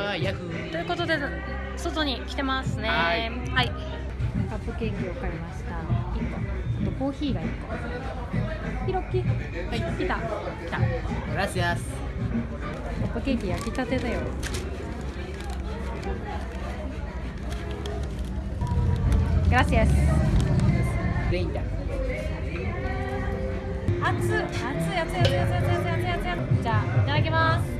はヤフということで外に来てますね。はい。はい。カップケーキを買いました。1個。あとコーヒーが1個。ヒロッキ？はい。来た。来た。Gracias. カップケーキ焼きたてだよ。Gracias 30. 熱熱い熱い熱い熱い熱い熱い熱い熱い。じゃあいただきます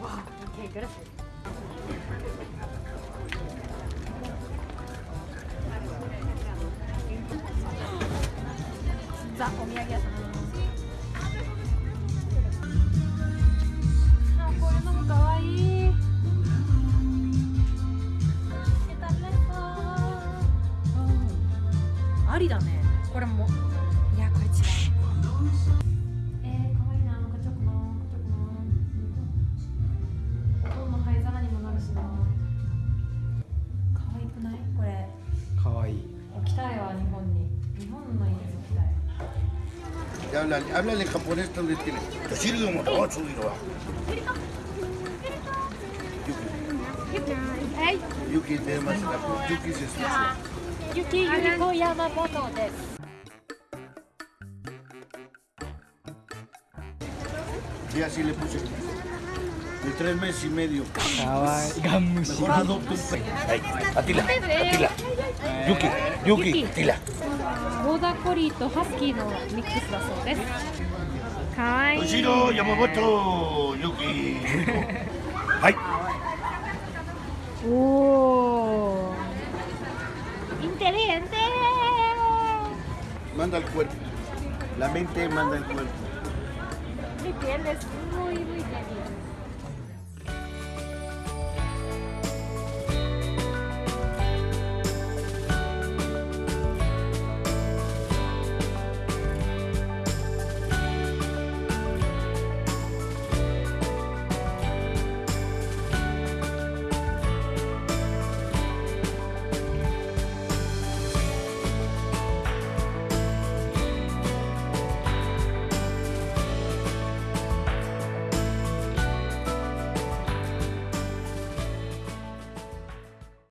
Wow, okay, gracias. Za, omiyagi 屋さん。ありだね。きたいわ日本に日本の家に置きたい Háblale, háblale en japonés donde tiene. Toshiro mo to chubiro. はい Yuki de más Yuki se escucha. ゆきゆりこ山本です Y así le puse. tres meses y medio. Cabal, Mejor adopta un perro. Atila, Atila. Yuki, Yuki, Atila. Boda Corito, Haskido, Mix Vaso, ¿ves? Oshiro, Yamamoto, Yuki. ¡Ay! Uh. ¡Oh! ¡Interesante! Manda el cuerpo. La mente manda el cuerpo. Mi piel es muy, muy débil.